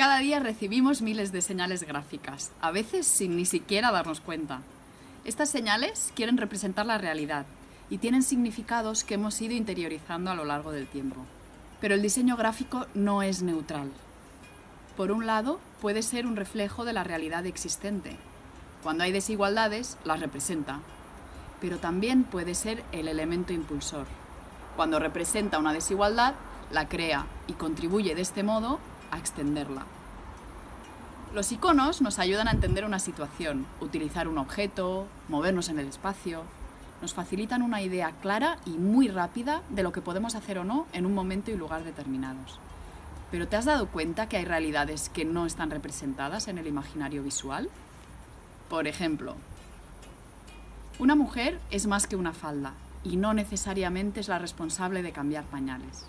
Cada día recibimos miles de señales gráficas, a veces sin ni siquiera darnos cuenta. Estas señales quieren representar la realidad y tienen significados que hemos ido interiorizando a lo largo del tiempo. Pero el diseño gráfico no es neutral. Por un lado, puede ser un reflejo de la realidad existente. Cuando hay desigualdades, las representa. Pero también puede ser el elemento impulsor. Cuando representa una desigualdad, la crea y contribuye de este modo a extenderla. Los iconos nos ayudan a entender una situación, utilizar un objeto, movernos en el espacio. Nos facilitan una idea clara y muy rápida de lo que podemos hacer o no en un momento y lugar determinados. Pero ¿te has dado cuenta que hay realidades que no están representadas en el imaginario visual? Por ejemplo, una mujer es más que una falda y no necesariamente es la responsable de cambiar pañales.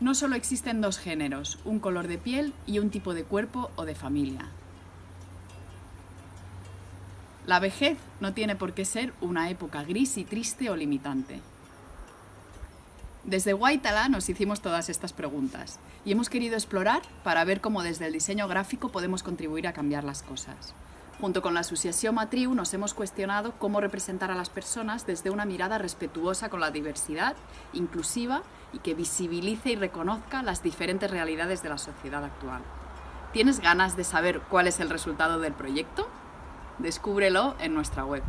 No solo existen dos géneros, un color de piel y un tipo de cuerpo o de familia. La vejez no tiene por qué ser una época gris y triste o limitante. Desde Guaitala nos hicimos todas estas preguntas y hemos querido explorar para ver cómo desde el diseño gráfico podemos contribuir a cambiar las cosas. Junto con la Asociación Matriu nos hemos cuestionado cómo representar a las personas desde una mirada respetuosa con la diversidad, inclusiva y que visibilice y reconozca las diferentes realidades de la sociedad actual. ¿Tienes ganas de saber cuál es el resultado del proyecto? Descúbrelo en nuestra web.